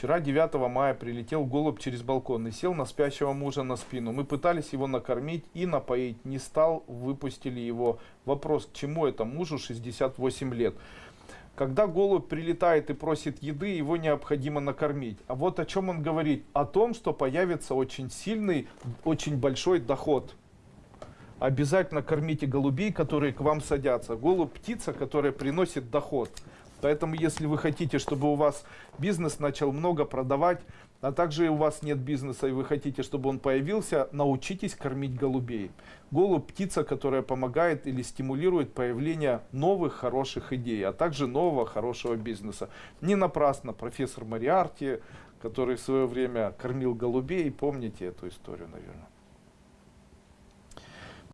Вчера, 9 мая, прилетел голубь через балкон и сел на спящего мужа на спину. Мы пытались его накормить и напоить. Не стал, выпустили его. Вопрос, к чему это мужу 68 лет? Когда голубь прилетает и просит еды, его необходимо накормить. А вот о чем он говорит? О том, что появится очень сильный, очень большой доход. Обязательно кормите голубей, которые к вам садятся. Голубь птица, которая приносит доход. Поэтому, если вы хотите, чтобы у вас бизнес начал много продавать, а также у вас нет бизнеса и вы хотите, чтобы он появился, научитесь кормить голубей. Голубь – птица, которая помогает или стимулирует появление новых хороших идей, а также нового хорошего бизнеса. Не напрасно профессор Мариарти, который в свое время кормил голубей, помните эту историю, наверное.